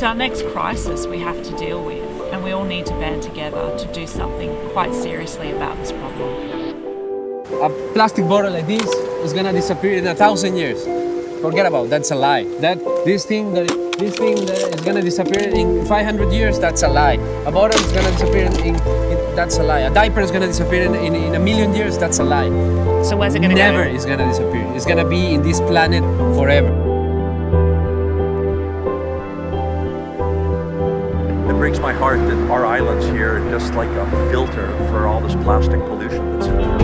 It's our next crisis we have to deal with, and we all need to band together to do something quite seriously about this problem. A plastic bottle like this is gonna disappear in a thousand years. Forget about it, that's a lie. That this thing that this thing that is gonna disappear in 500 years, that's a lie. A bottle is gonna disappear in, in, in that's a lie. A diaper is gonna disappear in, in, in a million years, that's a lie. So where's it going to go? Never is gonna disappear. It's gonna be in this planet forever. Breaks my heart that our island's here are just like a filter for all this plastic pollution that's in.